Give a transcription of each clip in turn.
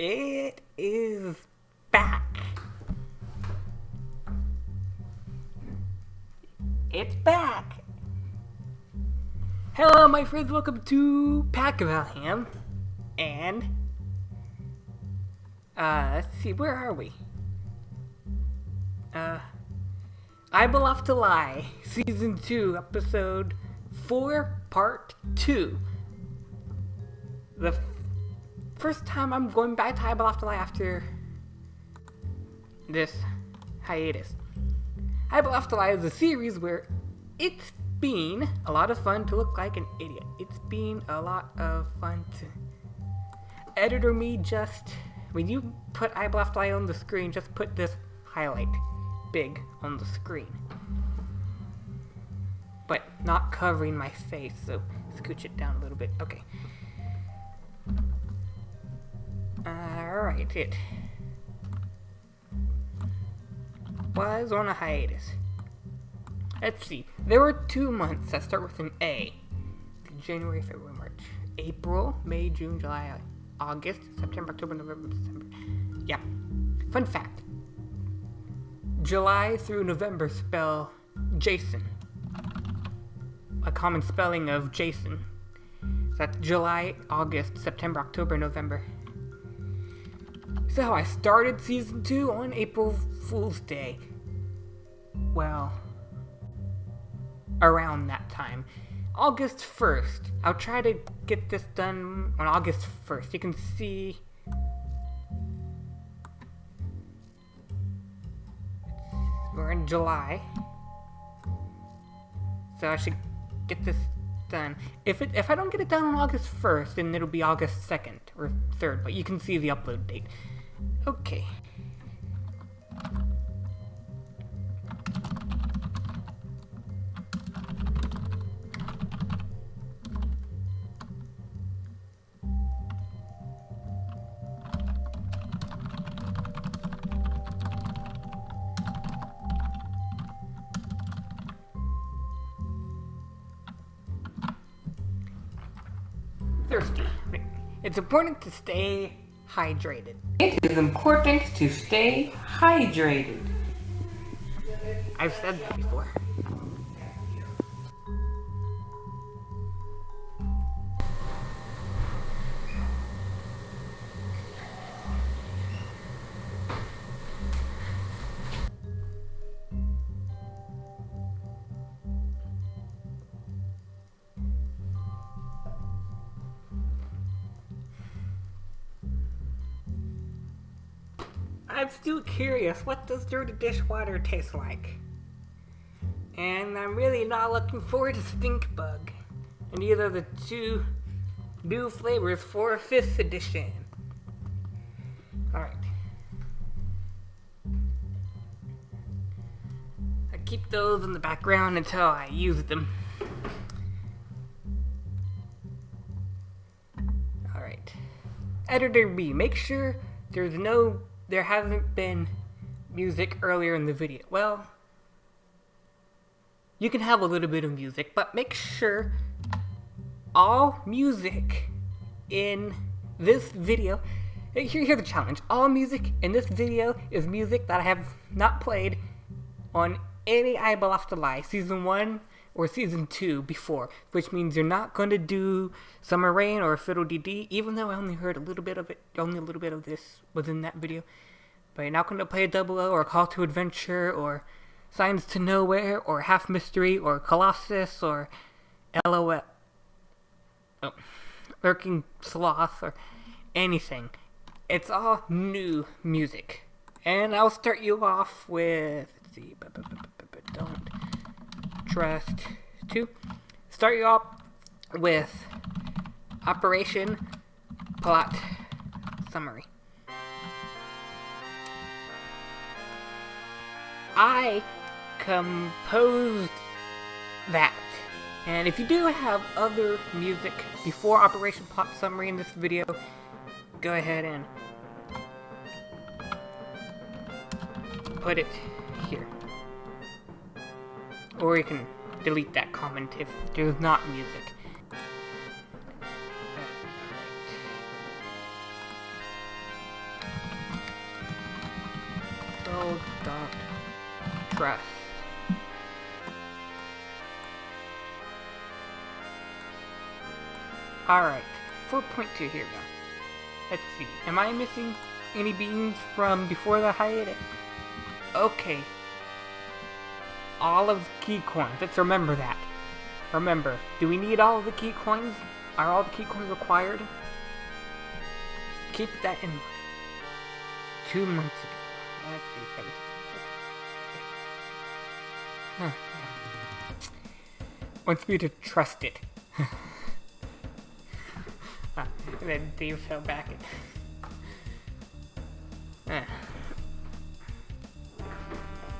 It is back. It's back. Hello, my friends. Welcome to Pack of Alham. And, uh, let's see, where are we? Uh, I Bluff to Lie, Season 2, Episode 4, Part 2. The first time I'm going back to Bluff to Lie after this hiatus. Bluff to Lie is a series where it's been a lot of fun to look like an idiot. It's been a lot of fun to editor me just when you put Bluff to Lie on the screen, just put this highlight big on the screen. But not covering my face, so scooch it down a little bit. Okay. Alright, it was on a hiatus. Let's see. There were two months that start with an A. January, February, March, April, May, June, July, August, September, October, November, December. Yeah. Fun fact. July through November spell Jason. A common spelling of Jason. That's July, August, September, October, November. So I started season two on April Fool's Day. Well, around that time. August 1st. I'll try to get this done on August 1st. You can see. We're in July. So I should get this done. If it if I don't get it done on August 1st, then it'll be August 2nd or 3rd, but you can see the upload date. Okay. thirsty. It's important to stay hydrated. It is important to stay hydrated. I've said that before. I'm still curious, what does dirty dishwater taste like? And I'm really not looking forward to Stink Bug. And either the two new flavors for 5th edition. Alright. I keep those in the background until I use them. Alright. Editor B, make sure there's no there hasn't been music earlier in the video. Well, you can have a little bit of music, but make sure all music in this video. Here, here's the challenge. All music in this video is music that I have not played on any I Bluff to Lie season 1 or season 2 before, which means you're not going to do Summer Rain or Fiddle Dee, even though I only heard a little bit of it, only a little bit of this was in that video. But you're not going to play a Double O or Call to Adventure or Signs to Nowhere or Half Mystery or Colossus or LOL. Oh, Lurking Sloth or anything. It's all new music. And I'll start you off with, let's see, don't trust two. Start you off with Operation Plot Summary. I composed that. And if you do have other music before Operation Plot Summary in this video, go ahead and put it here. Or you can delete that comment if there's not music. Don't trust. Alright, 4.2 here now. Let's see, am I missing any beans from before the hiatus? Okay, all of the key coins, let's remember that. Remember, do we need all of the key coins? Are all the key coins required? Keep that in mind. Two months ago. Let's see. Huh. Wants me to trust it. ah, and then Dave fell back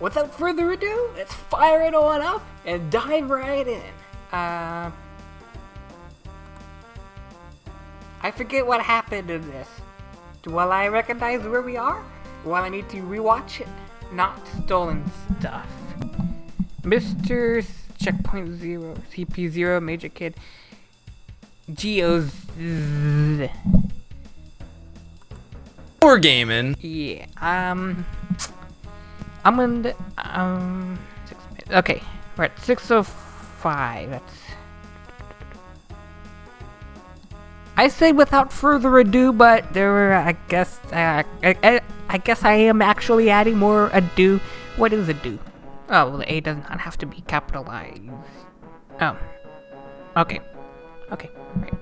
Without further ado, let's fire it on up and dive right in. Uh, I forget what happened in this. Will I recognize where we are? Will I need to rewatch it? Not stolen stuff. Mr. Checkpoint Zero, CP Zero, Major Kid, Geo's. We're gaming. Yeah. Um. I'm gonna. Um. Six minutes. Okay. We're at 6:05. That's. I say without further ado, but there were, I guess, uh, I, I, I guess I am actually adding more ado. What is ado? Oh, well, the A does not have to be capitalized. Oh. Okay. Okay. Right.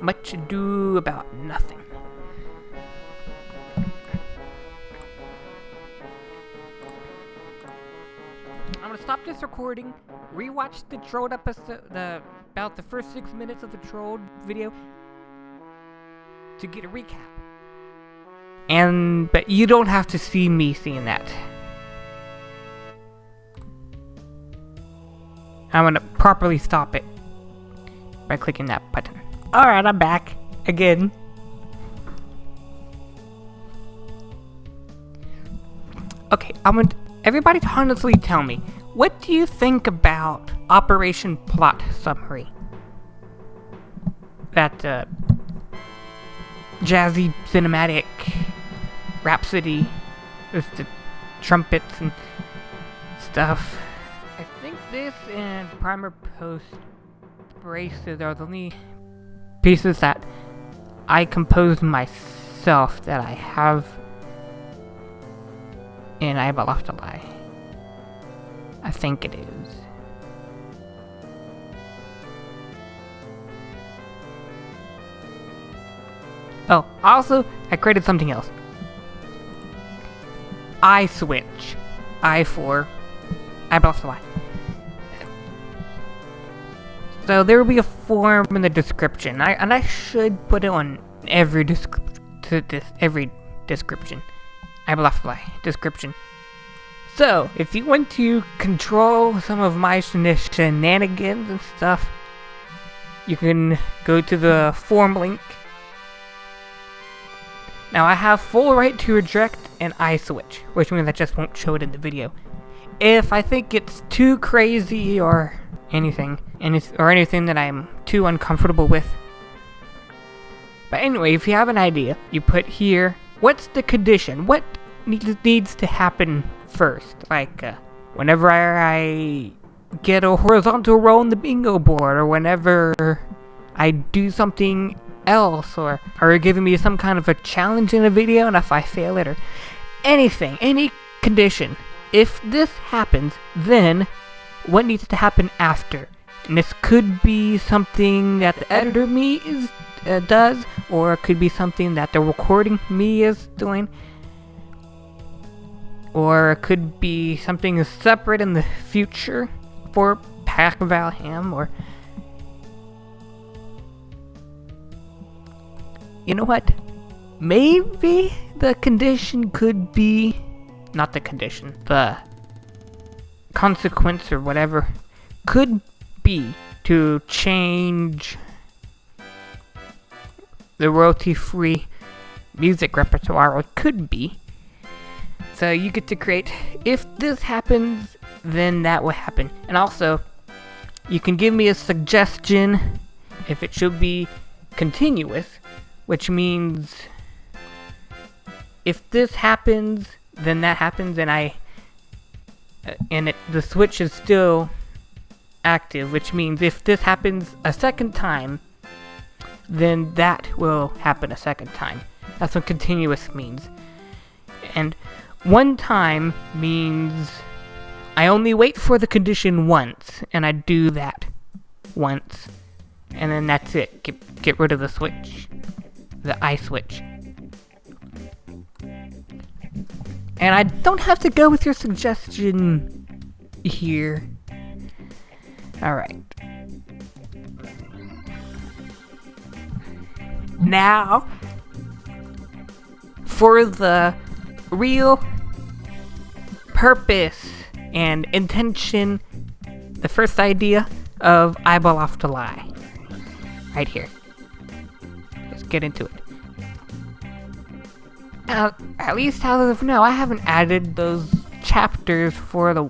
Much ado about nothing. Stop this recording, rewatch the Trolled episode, the about the first six minutes of the Trolled video to get a recap. And but you don't have to see me seeing that. I'm gonna properly stop it by clicking that button. Alright, I'm back again. Okay, I want everybody to everybody honestly tell me, what do you think about Operation Plot Summary? That uh, jazzy cinematic rhapsody with the trumpets and stuff. I think this and Primer Post Braces are the only pieces that I composed myself that I have in I Have a Left a Lie. I think it is. Oh, also, I created something else. I switch. I for I Left a Lie. So there will be a form in the description, I, and I should put it on every description. Every description. I left my description. So, if you want to control some of my shenanigans and stuff, you can go to the form link. Now, I have full right to reject an I switch, which means I just won't show it in the video. If I think it's too crazy or anything, any or anything that I'm too uncomfortable with. But anyway, if you have an idea, you put here, what's the condition? What needs to happen first? Like, uh, whenever I get a horizontal row on the bingo board, or whenever I do something else, or are giving me some kind of a challenge in a video, and if I fail it, or anything, any condition. If this happens, then what needs to happen after? And this could be something that the editor me is uh, does, or it could be something that the recording me is doing, or it could be something separate in the future for Pack Valham, or you know what? Maybe the condition could be not the condition, the consequence or whatever could be to change the royalty-free music repertoire, or it could be. So you get to create, if this happens, then that will happen. And also, you can give me a suggestion if it should be continuous, which means if this happens, then that happens and I uh, and it, the switch is still active, which means if this happens a second time, then that will happen a second time. That's what continuous means. And one time means I only wait for the condition once, and I do that once. And then that's it. Get, get rid of the switch. The I switch. And I don't have to go with your suggestion here. Alright. Now, for the real purpose and intention, the first idea of Eyeball Off to Lie. Right here. Let's get into it. Uh, at least as of now, I haven't added those chapters for the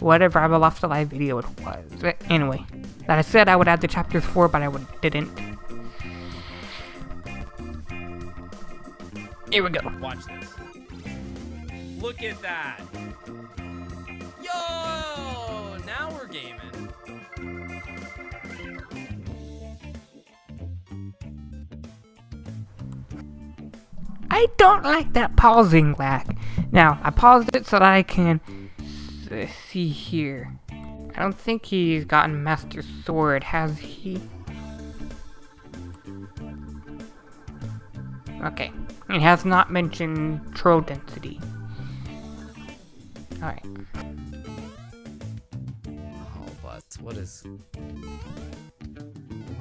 whatever Eyeball Off to Lie video it was. But anyway, that I said I would add the chapters for, but I didn't. Here we go. Watch this. Look at that. Yo, now we're gaming. I don't like that pausing lag. Now, I paused it so that I can see here. I don't think he's gotten Master Sword, has he? Okay. He has not mentioned troll density. Alright. Oh, but what is?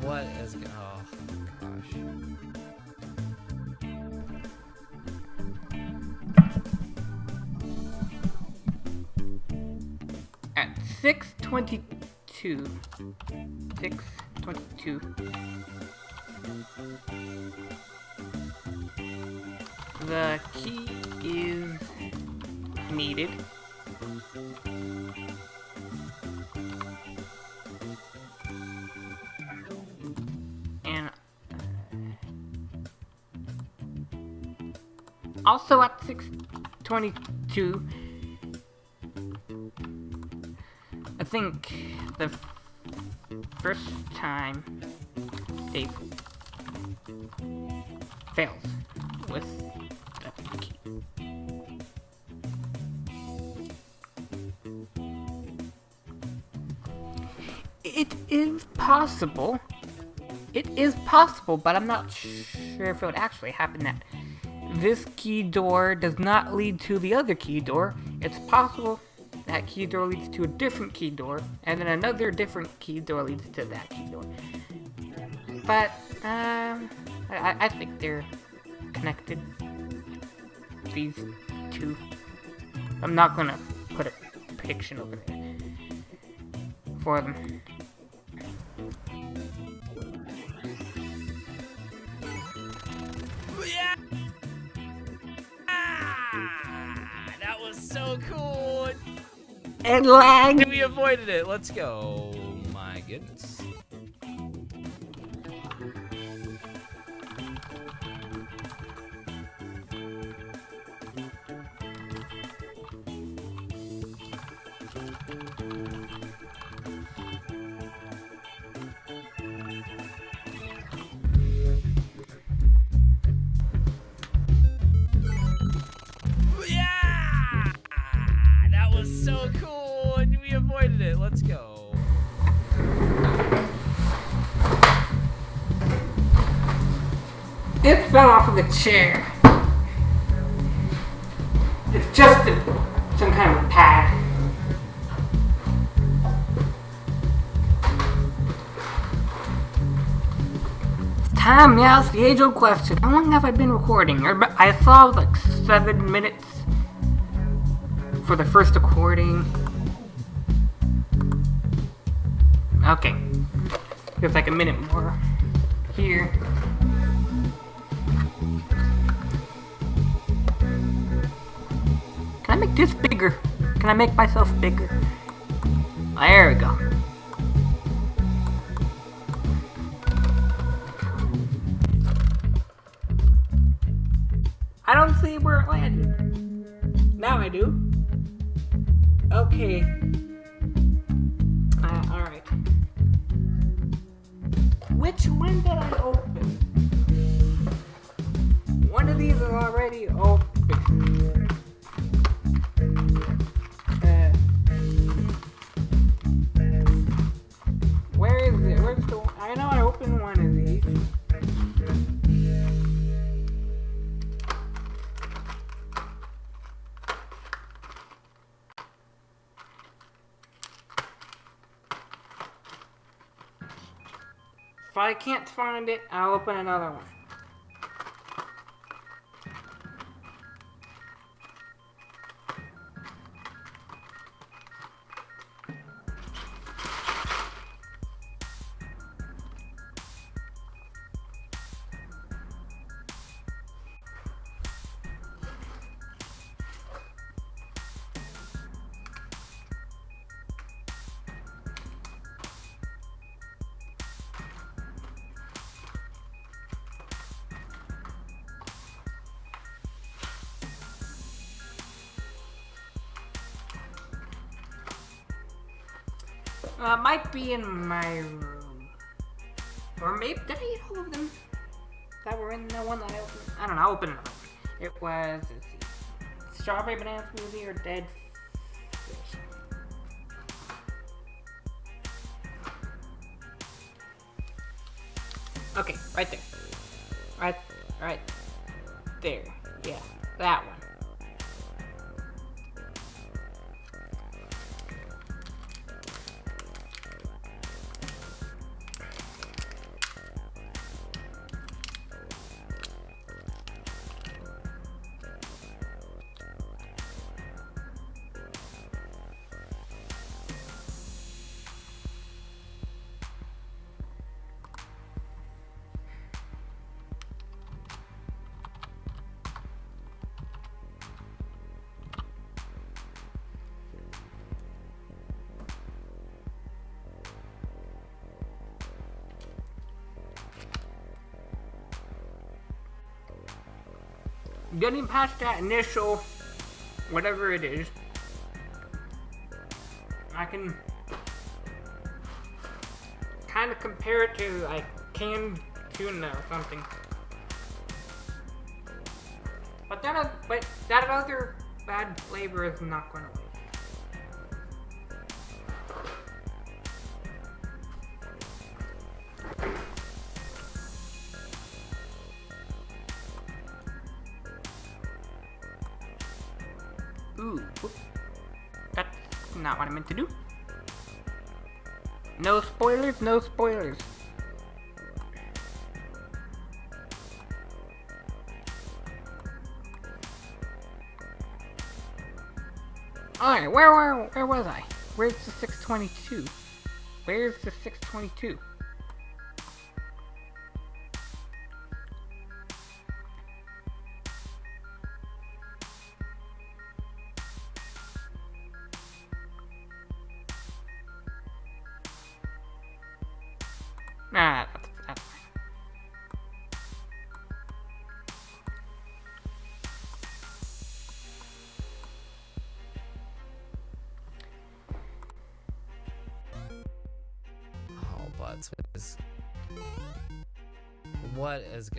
What is? Oh gosh. At 622. 622. The key is needed. And uh, also at 622 I think the first time they fails possible. It is possible, but I'm not sure if it would actually happen that this key door does not lead to the other key door. It's possible that key door leads to a different key door, and then another different key door leads to that key door. But, um, I, I think they're connected. These two. I'm not gonna put a prediction over there for them. And lag! We avoided it. Let's go. Oh my goodness. Let's go. It fell off of the chair. It's just a, some kind of pad. Time now it's the age-old question. How long have I been recording? Or- I saw like seven minutes for the first recording. Okay. There's like a minute more here. Can I make this bigger? Can I make myself bigger? Ah, there we go. I don't see where it landed. Now I do. Okay. Which one did I open? One of these is already open. I can't find it, I'll open another one. Uh, might be in my room. Or maybe, did I eat all of them that were in the one that I opened? I don't know, I'll open another one. It was, see, strawberry banana smoothie or dead fish. Okay, right there. Getting past that initial, whatever it is, I can kind of compare it to like canned tuna or something. But that, but that other bad flavor is not going to Ooh, to do. No spoilers, no spoilers. Alright, where, where, where was I? Where's the 622? Where's the 622? Nah, that's, that's fine. What is,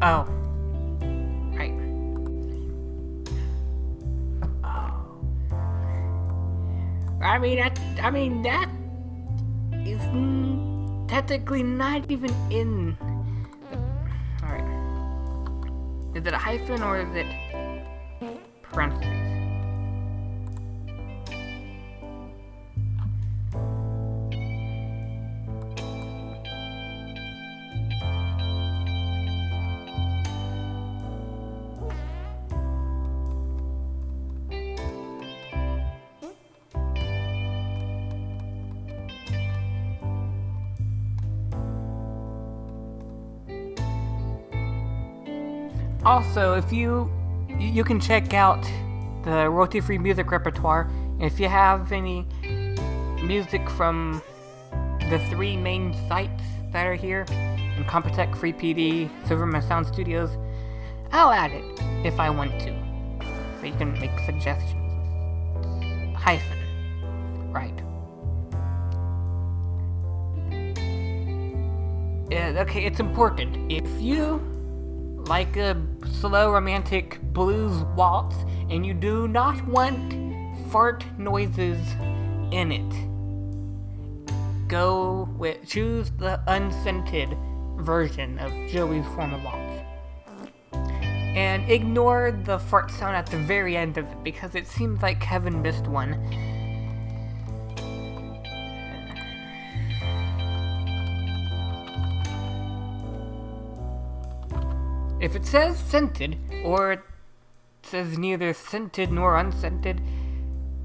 Oh. Right. Oh. I mean, that, I mean, that is technically not even in. Alright. Is it a hyphen or is it parentheses? Also, if you you can check out the royalty-free music repertoire, if you have any music from the three main sites that are here, Incompetech, Free PD, Silverman Sound Studios, I'll add it if I want to. So you can make suggestions. Hyphen. Right. Yeah, okay, it's important. If you like a slow romantic blues waltz and you do not want fart noises in it, go with choose the unscented version of Joey's formal waltz. And ignore the fart sound at the very end of it because it seems like Kevin missed one. If it says scented, or it says neither scented nor unscented,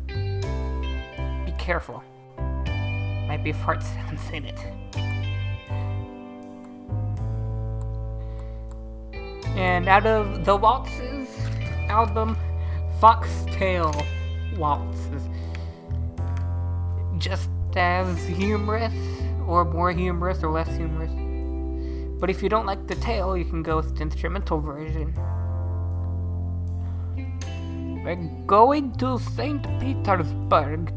be careful. Might be fart sounds in it. And out of the Waltzes album, Foxtail Waltzes. Just as humorous, or more humorous, or less humorous. But if you don't like the tail, you can go with the instrumental version. We're going to St. Petersburg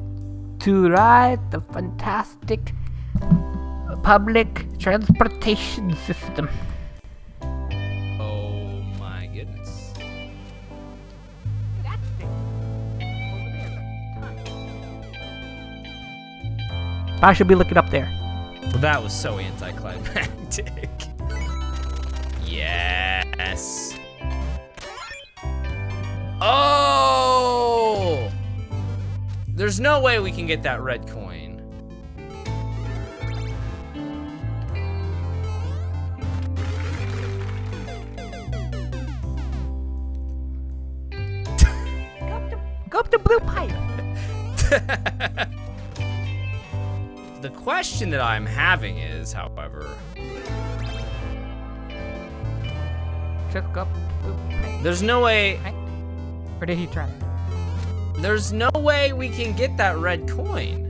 to ride the fantastic public transportation system. Oh my goodness. I should be looking up there. Well, that was so anticlimactic. Yes. Oh! There's no way we can get that red coin. Go up the, go up the blue pipe. The question that I'm having is, however, Just up the blue pipe. there's no way, Or did he try? there's no way we can get that red coin.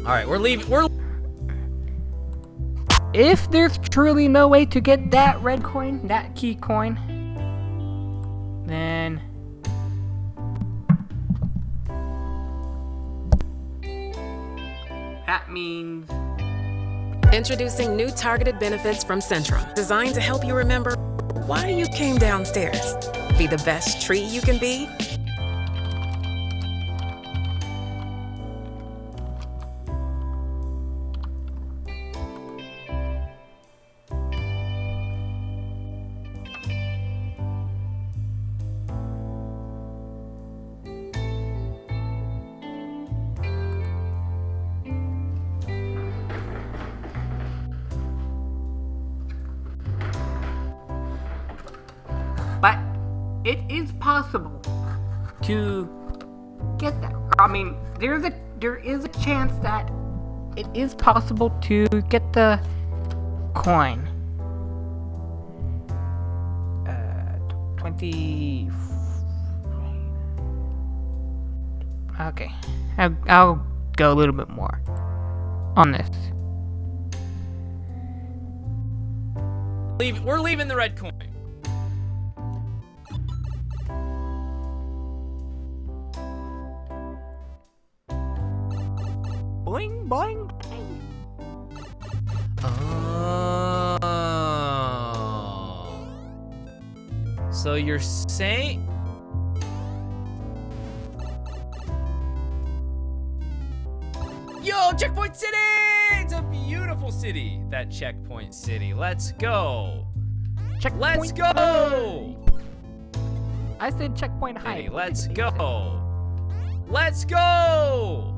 All right, we're leaving. We're If there's truly no way to get that red coin, that key coin, then that means Introducing new targeted benefits from Centrum, designed to help you remember why you came downstairs. Be the best tree you can be. There is a chance that it is possible to get the coin. Uh, twenty. Okay, I'll, I'll go a little bit more on this. leaving. We're leaving the red coin. So you're saying. Yo, Checkpoint City! It's a beautiful city, that Checkpoint City. Let's go. Checkpoint. Let's go. I said checkpoint high. City, Let's go. Let's go.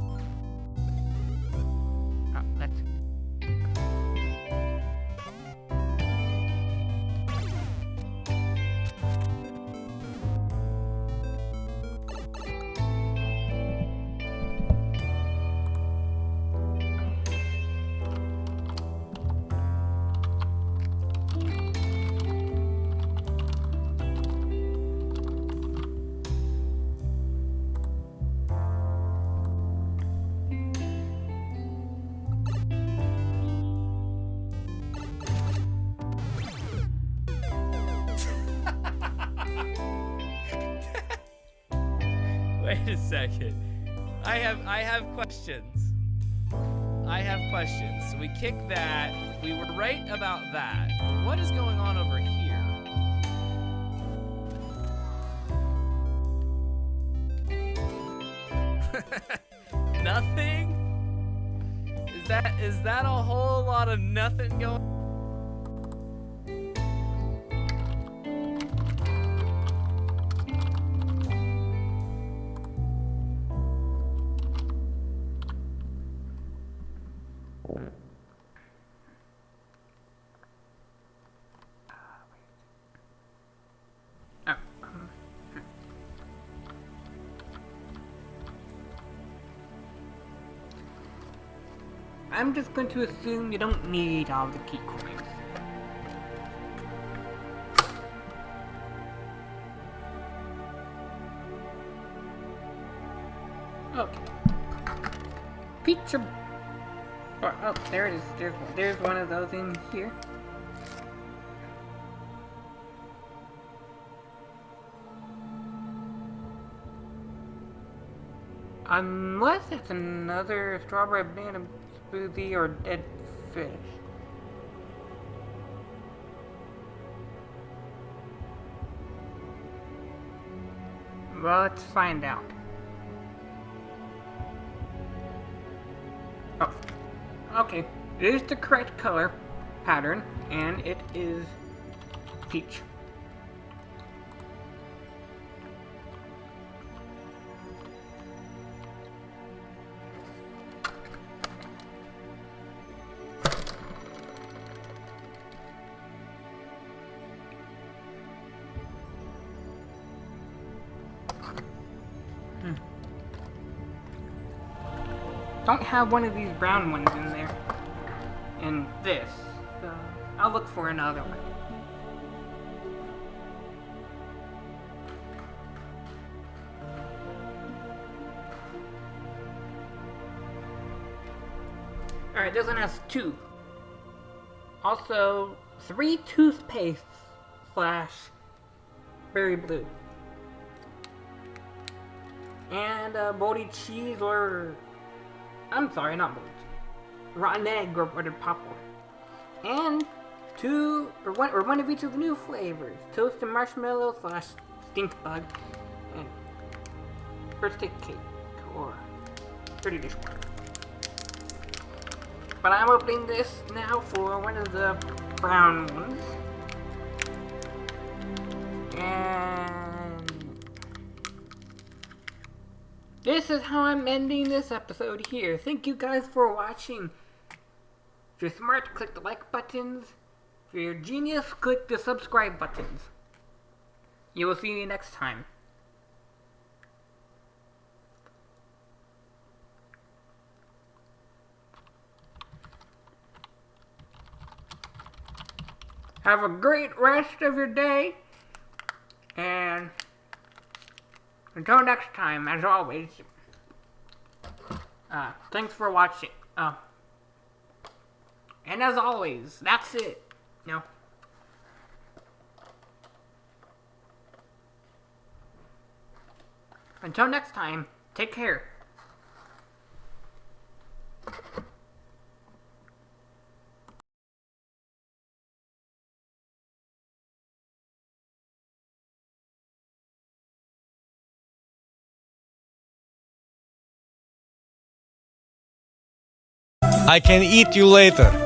Second. I have I have questions. I have questions. So we kicked that. We were right about that. What is going on over here? nothing? Is that is that a whole lot of nothing going I'm just going to assume you don't need all the key coins. Oh. Okay. Pizza. Oh, oh, there it is. There's. There's one of those in here. Unless it's another strawberry banana smoothie or dead fish. Well, let's find out. Oh, okay. It is the correct color pattern, and it is peach. Have one of these brown ones in there. And this. So I'll look for another one. Alright, this one has two. Also, three toothpastes slash berry blue. And a moldy cheese or I'm sorry, not bullets. Rotten egg or buttered popcorn. And two, or one, or one of each of the new flavors. Toasted marshmallow slash stink bug. And birthday cake or dirty dishwater. But I'm opening this now for one of the brown ones. And this is how I'm ending this episode here. Thank you guys for watching. If you're smart, click the like buttons. If you're a genius, click the subscribe buttons. You will see me next time. Have a great rest of your day. And until next time, as always, uh, thanks for watching. Uh, and as always, that's it. No. Until next time, take care. I can eat you later.